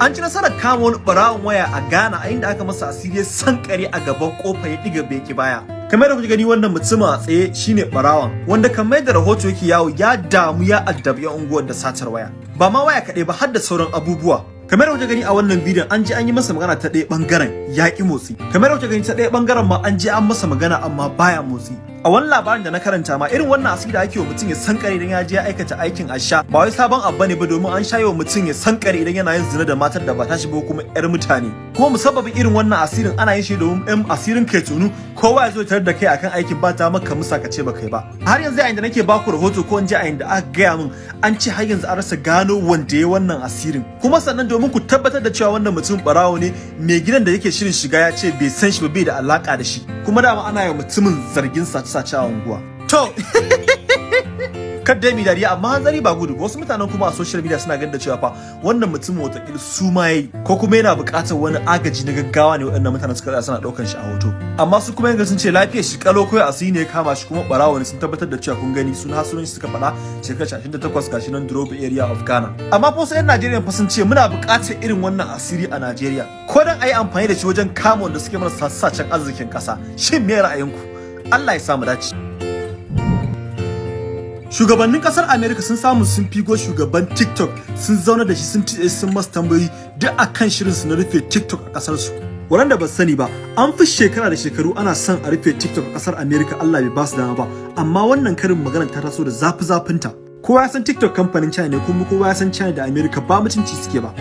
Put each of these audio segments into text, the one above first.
an ci nasarar kama wani barawon waya a Ghana a inda aka masa asiri sankare a gaban ƙofa ya diga beki baya. Kamar da kuke gani wannan mutumin a tsaye shine barawon wanda kamar da rahoto yake yawo ya damu ya addabi yan unguwar da satar waya. Ba ma waya kaɗai ba har da sauran abubuwa. Kamar da kuke gani a wannan bidiyon an je an yi masa magana ta ɗaya ɓangaren ya ƙi motsi. Kamar da kuke gani ta ɗaya ɓangaren ma an je an masa magana amma baya motsi. A wani labarin da na karanta ma irin wannan asiri da ake wa mutum ya sankare idan ya je ya aikata aikin asha. Ba wai sabon abu ne ba domin an shayo mutum ya sankare idan yana yin zina da matar da ba ta shi ba kuma yar mutane. Kuma musabbabin irin wannan asirin ana yin shi domin ɗan asirin kai tunu. Kowa ya zo tare da kai akan aikin ba ta maka musa ka ce ba kai ba. Har yanzu a inda nake baku rahoto ko in ji a inda aka gaya min an ce har yanzu an rasa gano wanda ya wannan asirin. Kuma sannan domin ku tabbatar da cewa wannan mutum barawo ne mai gidan da yake shirin shiga ya ce bai san shi ba bai da alaka da shi. Kuma dama ana yi mutumin zargin sace-sace a unguwa. To kadda mi dariya amma hanzari ba gudu wasu mutanen kuma a social media suna ganin da cewa fa wannan mutumin wata su ma yayi ko kuma yana buƙatar wani agaji na gaggawa ne waɗannan mutanen suka tsaya suna ɗaukar shi a hoto. Amma su kuma yanga sun ce lafiyar shi kalo koyi asiri ne ya kama shi kuma barawo ne sun tabbatar da cewa kun gani sun hasunan shi suka faɗa shekarar 28 gashi nan Drobe area of Ghana. Amma fa wasu 'yan Najeriya fa sun ce muna buƙatar irin wannan asiri a Najeriya. Ko dan ayi amfani da shi wajen kama wanda suke mana sassacen arzikin ƙasa. Shin me ra'ayinku? Allah ya samu dace Shugabannin ƙasar America sun samu sun figo shugaban TikTok sun zauna da shi sun tiye sun masa tambayoyi duk akan shirin su na rufe TikTok a ƙasar su. Waɗanda ba sani ba, an fi shekara da shekaru ana son a rufe TikTok a ƙasar America Allah bai ba su dama ba, amma wannan karin magana ta taso da zafi zafinta. Kowa ya san TikTok kamfanin China ne kuma kowa ya san China da America ba mutunci suke ba.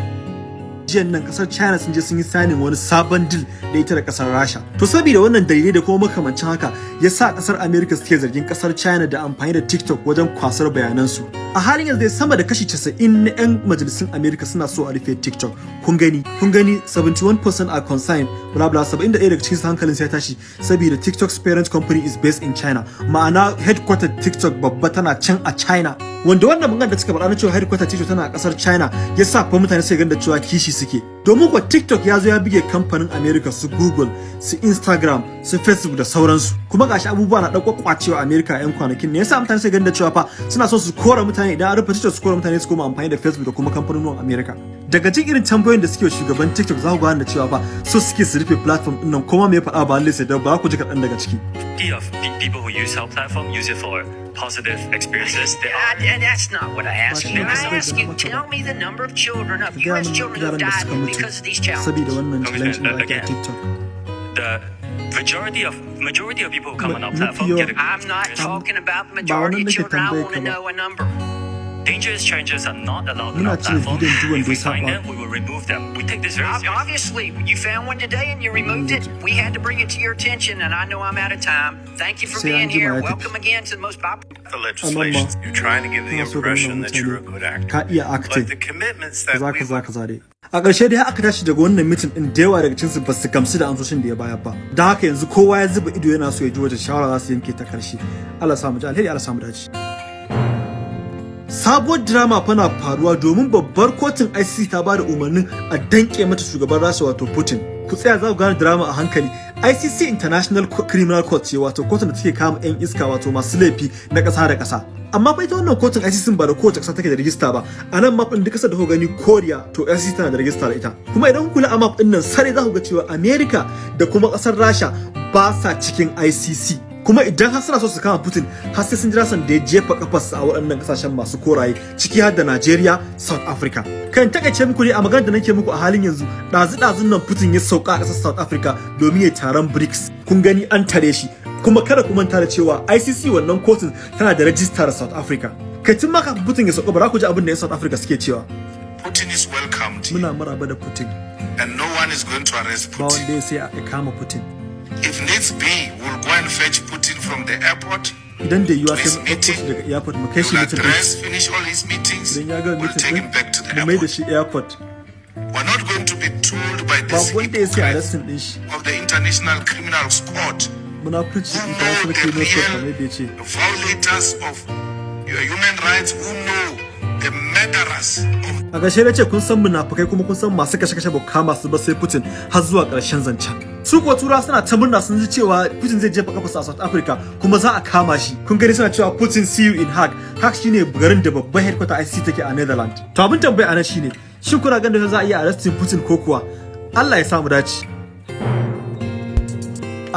Jiyan nan ƙasar China sun je sun yi signing wani sabon deal da ita da ƙasar Rasha. To saboda wannan dalilai da kuma makamancin haka ya sa ƙasar America suke zargin ƙasar China da amfani da TikTok wajen kwasar bayanansu. A halin yanzu dai sama da kashi 90 na 'yan majalisun America suna so a rufe TikTok. Kun gani, kun gani 71% are concerned, bla bla 71 daga cikin hankalin sai tashi saboda TikTok's parent company is based in China. Ma'ana headquarter TikTok babba tana can a China. Wanda wannan magana da suka faɗa na cewa headquarter TikTok tana a ƙasar China ya sa fa mutane sai ganda cewa kishi suke domin kuwa TikTok ya zo ya bige kamfanin America su Google su Instagram su Facebook da sauransu kuma gashi abubuwa na ɗauko kwacewa America a 'yan kwanakin ne yasa mutane sai ganda cewa fa suna so su kora mutane idan an rufe TikTok su kora mutane su koma amfani da Facebook da kuma kamfanonin America daga cikin irin tambayoyin da suke shugaban TikTok za ku gane da cewa fa so suke su rufe platform ɗin nan kuma me ya faɗa ba lalle sai da ba ku ji kaɗan daga ciki of people who use our platform use it for positive experiences. Are and that's not what I asked you. I asked you, tell me the number of children, of U.S. children who da died because of these challenges. saboda wannan Okay, challenge da uh, ake a again. TikTok the majority of majority of people who come on our Ma- platform mafi get a yawan- I'm not experience. talking about the ba majority wannan of nake children. I tambayar want to ka ba. know a number. Dangerous strangers are not allowed on our platform. bidiyon duk wanda If we find them, we will remove them. We take this very seriously. Obviously, you found one today and you removed it. We had to bring it to your attention, and I know I'm out of time. Thank you for being here. Welcome again to the most popular. the legislation. You're trying to give the Kana so ka nuna impression that you're a good actor. ka iya acting But the commitments that kaza we kaza kaza a ƙarshe dai aka tashi daga wannan mitin din da yawa daga cikin su ba su gamsu da amsoshin da ya bayar ba don haka yanzu kowa ya zuba ido yana so ya ji wace shawara za su yanke ta ƙarshe Allah ya samu ji alheri Allah ya samu dace sabuwar drama fa na faruwa domin babbar kotun ICC ta ba da umarnin a danke mata shugaban Rasha wato Putin. Ku tsaya za ku gane drama a hankali. ICC International Criminal Court ce wato kotun da take kama 'yan iska wato masu laifi na ƙasa da ƙasa. Amma fa ita wannan kotun ICC ba da kowace ƙasa take da rijista ba. A nan map ɗin duk ƙasar da kuka gani Korea to ICC tana da rijista da ita. Kuma idan ku kula a map ɗin nan sare za ku ga cewa America da kuma ƙasar Rasha ba sa cikin ICC kuma idan har suna so su kama Putin har sai sun jira san da ya jefa kafarsa a waɗannan ƙasashen masu koraye ciki har da Najeriya, South Africa. Kan taƙaice muku ne a magana da nake muku a halin yanzu ɗazu-ɗazun nan Putin ya sauka a ƙasar South Africa domin ya taron BRICS. Kun gani an tare shi kuma kada ku manta da cewa ICC wannan kotun tana da rajistar South Africa. Kai tun ma kafin Putin ya sauka ba za ku ji abin da 'yan South Africa suke cewa. Putin is welcomed here, Muna maraba da Putin and no one is going to arrest ba Putin. wanda ya sai a kama Putin. If needs be, we'll go and fetch Putin from the airport. Idan da yiwuwa sai mu ɗauko shi meeting, daga airport mu kai shi his meetings. Idan ya gama We'll mitin take him back to the ɗin mu mai da airport. shi airport. We're not going to be told by this hypocrite din of the International Criminal Court munafurci international criminal court kamar yadda ya ce violators of your human rights, who know the murderers of a ƙarshe na ce kun san munafukai kuma kun san masu kashe-kashe ba kama su ba sai Putin har zuwa ƙarshen zancen su kuwa tura suna ta murna sun ji cewa Putin zai jefa kafarsa a South Africa kuma za a kama shi. Kun gani suna cewa Putin see you in Hague. Hague shine garin da babban headquarter ICC take a Netherlands. To abin tambaya a nan shine shin kuna ganin za a iya arrestin Putin ko kuwa? Allah ya samu dace.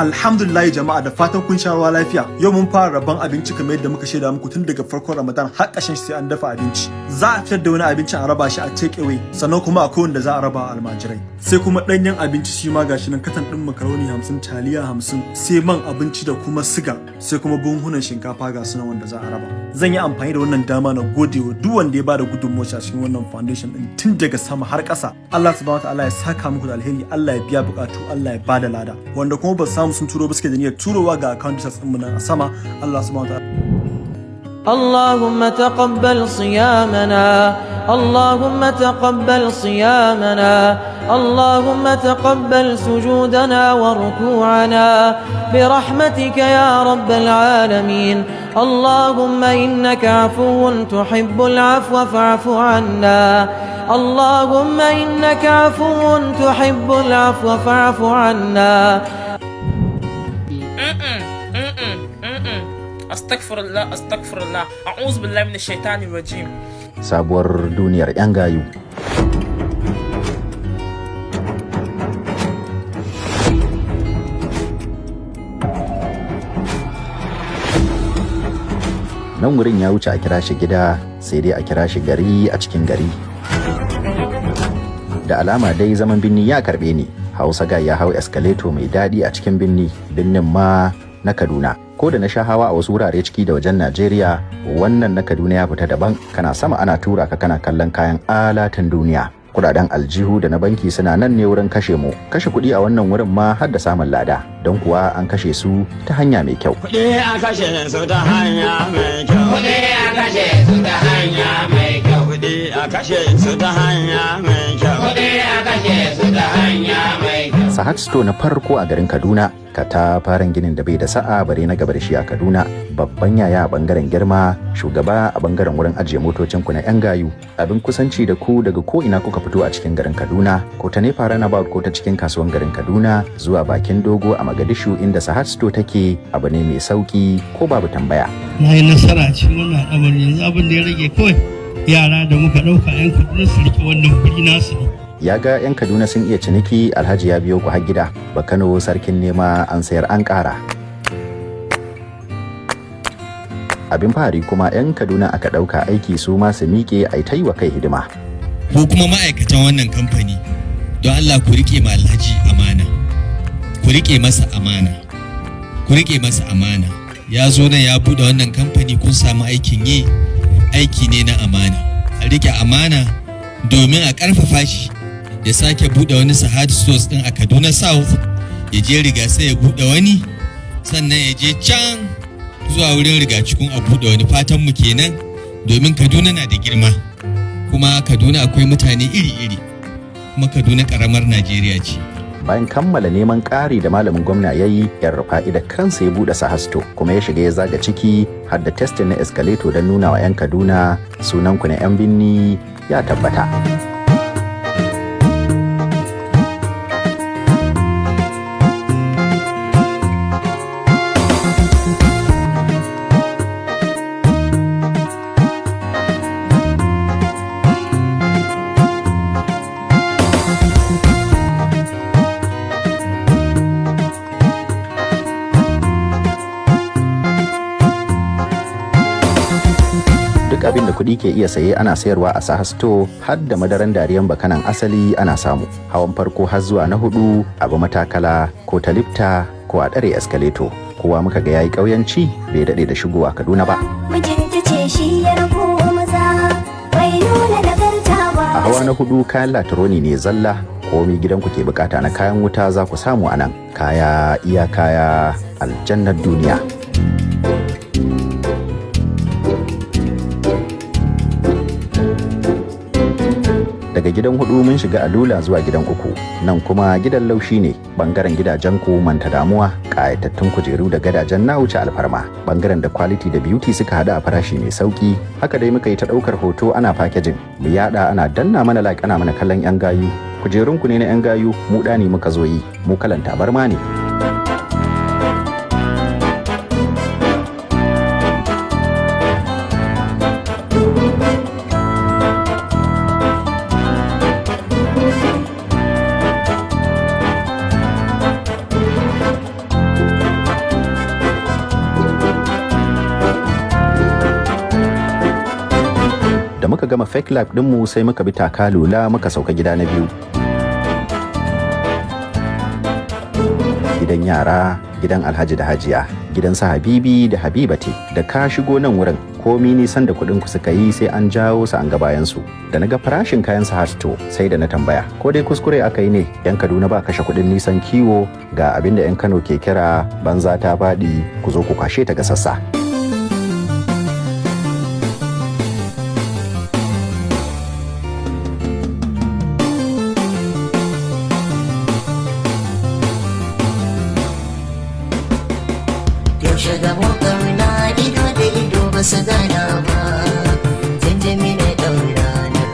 Alhamdulillah jama'a da fatan kun sha ruwa lafiya. Yau mun fara rabon abinci kamar yadda muka shaida muku tun daga farkon Ramadan har ƙarshen sai an dafa abinci. Za a fitar da wani abincin a raba shi a take away sannan kuma akwai wanda za a raba almajirai. Sai kuma ɗanyen abinci shi ma gashi nan katan ɗin makaroni hamsin taliya hamsin sai man abinci da kuma siga sai kuma buhunan shinkafa ga sunan wanda za a raba. Zan yi amfani da wannan dama na gode wa duk wanda ya ba da gudunmawa cikin wannan foundation ɗin tun daga sama har ƙasa. Allah subhanahu wa ta'ala ya saka muku da alheri Allah ya biya buƙatu Allah ya ba da lada wanda kuma ba samu sun turo ba suke da niyyar turowa ga account details ɗinmu nan a sama Allah subhanahu wa ta'ala. اللهم تقبل صيامنا اللهم تقبل صيامنا اللهم تقبل سجودنا وركوعنا برحمتك يا رب العالمين اللهم إنك عفو تحب العفو فاعف عنا اللهم إنك عفو تحب العفو فاعف عنا Astagfirullah, astagfirullah, a'udhu billahi minash shaitani rajim. sabuwar duniyar 'yan gayu. Nan wurin ya wuce a kira shi gida sai dai a kira shi gari a cikin gari. Da alama dai zaman binni ya karɓe ni, Hausa ga ya hau escalator mai daɗi a cikin binni, binnin ma na Kaduna. ko da na sha hawa a wasu wurare ciki da wajen Najeriya wannan na Kaduna ya fita daban kana sama ana tura ka kana kallon kayan alatan duniya kuɗaɗen aljihu da na banki suna nan ne wurin kashe mu kashe kuɗi a wannan wurin ma har da samun lada don kuwa an kashe su ta hanya mai kyau Kuɗi a kashe su ta hanya mai kyau. Kuɗi a kashe su ta hanya mai kyau. Kuɗi a kashe su ta hanya mai kyau. Kuɗi a kashe su ta hanya mai kyau. Store na farko a garin Kaduna. Katafaren ginin da bai da sa'a bare na gaba da shi a Kaduna. Babban yaya a ɓangaren girma shugaba a ɓangaren wurin ajiye motocin ku na yan gayu. Abin kusanci da ku daga ko ina kuka fito a cikin garin Kaduna ko ta nefa runabout ko ta cikin kasuwan garin Kaduna zuwa bakin dogo a Magadishu inda Store take abu ne mai sauƙi ko babu tambaya. Na yi nasara cikin wannan al'amari. Yanzu abin da ya rage kawai yara da muka ɗauka 'yan kaduna su riƙe wannan kuɗi nasu ne. Ya ga 'yan kaduna sun iya ciniki alhaji ya biyo ku har gida. Ba kano sarkin nema an sayar an ƙara. Abin fahari kuma 'yan kaduna aka ɗauka aiki su ma su miƙe a ta yi wa kai hidima. Ko kuma ma'aikatan wannan kamfani don Allah ku riƙe ma alhaji amana. Ku riƙe masa amana. Ku riƙe masa amana. Ya zo nan ya buɗe wannan kamfani kun samu aikin yi. Aiki ne na amana. A riƙe amana domin a ƙarfafa shi. Ya sake buɗe wani sahad stores din a kaduna south ya je riga sai ya buɗe wani sannan ya je can zuwa wurin rigacikun a buɗe wani. Fatan mu kenan domin kaduna na da girma kuma kaduna akwai mutane iri-iri kuma kaduna karamar najeriya ce. Bayan kammala neman ƙari da malamin gwamna ya yi yan rufa'i da kansa ya buɗe sahasto kuma ya shiga ya zaga ciki har da testin na escalator don nuna wa 'yan kaduna sunanku na 'yan binni ya tabbata. Abin da kuɗi ke iya saye ana sayarwa a sahasto har da madaran dariyan bakanan asali ana samu. Hawan farko har zuwa na huɗu abu matakala ko ta lifta ko a ɗare escalator kowa muka ga yayi ƙauyanci bai daɗe da shigowa kaduna ba. a hawa na huɗu kayan latironi ne zalla. Komi gidanku ke buƙata na kayan wuta za ku samu a nan. Kaya iya kaya aljannar duniya. Daga gidan huɗu mun shiga alula zuwa gidan uku. Nan kuma gidan laushi ne. Bangaren gidajen ku manta damuwa kayatattun kujeru da gadajen na wuce alfarma. Bangaren da quality da beauty suka hada a farashi mai sauƙi haka dai muka yi ta ɗaukar hoto ana packaging. Mu yada ana danna mana like ana mana kallon yan gayu. Kujerun ku ne na yan gayu. Mu dani muka zo yi. Mu kalan tabarma ne. Gama fake life ɗinmu sai muka bi takalula muka sauka gida na biyu. Gidan yara gidan alhaji da hajiya gidan su habibi da habibati da ka shigo nan wurin komi nisan da kuɗin ku suka yi sai an jawo su an ga bayan su. Da na ga farashin kayan su hasto sai da na tambaya ko dai kuskure aka yi ne yan kaduna ba kashe kuɗin nisan kiwo ga abin da yan kano ke kira banza ta faɗi ku zo ku kwashe ta ga sassa. Ido ba su gana ba janjami na daura na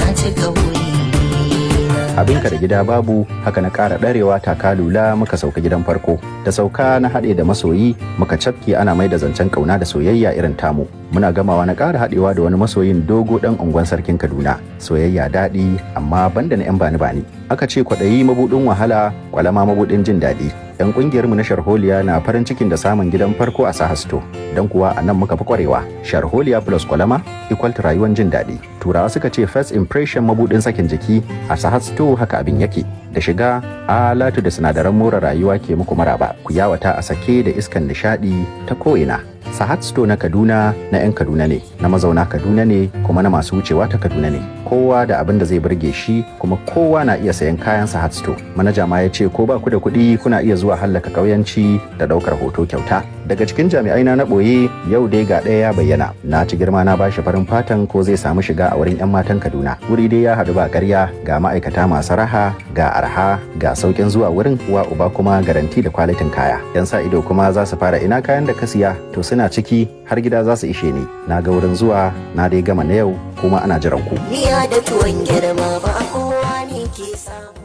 na cika abinka da gida babu haka na ƙara ɗarewa takalula muka sauka gidan farko. Da sauka na haɗe da masoyi muka cafke ana mai da zancen ƙauna da soyayya irin tamu. Muna gamawa na ƙara haɗewa da wani masoyin dogo ɗan unguwan sarkin kaduna. Soyayya daɗi amma banda na 'yan bani bani aka ce kwaɗayi mabuɗin wahala kwalama mabuɗin jin daɗi. 'Yan ƙungiyarmu na sharholiya na farin cikin da samun gidan farko a sahasto. Don kuwa a nan muka fi kwarewa. Sharholiya plus kwalama equal to rayuwar jin daɗi. Turawa suka ce first impression mabuɗin sakin jiki a sahasto haka abin yake. Da shiga alatu da sinadaran more rayuwa ke muku maraba. Ku yawata a sake da iskan nishaɗi ta ko'ina. Sahat Store na Kaduna na 'yan Kaduna ne, na mazauna Kaduna ne kuma na masu wucewa ta Kaduna ne. Kowa da abin da zai burge shi kuma kowa na iya sayan kayan Sahat Store. Manaja ma ya ce ko ba ku da kuɗi kuna iya zuwa hallaka ƙauyanci da ɗaukar hoto kyauta. Daga cikin jami'ai na na ɓoye yau dai ga ɗaya ya bayyana. Na ci girma na bashi farin fatan ko zai samu shiga a wurin 'yan matan Kaduna. Wuri dai ya haɗu ba ƙarya ga ma'aikata masu raha ga arha ga sauƙin zuwa wurin uwa uba kuma garanti da kwalitin kaya. 'Yan sa ido kuma za su fara ina kayan da ka siya to suna ciki har gida za su ishe ni na ga wurin zuwa na dai gama na yau kuma ana jiran ku da tuwon girma ba kowa ne ke samu.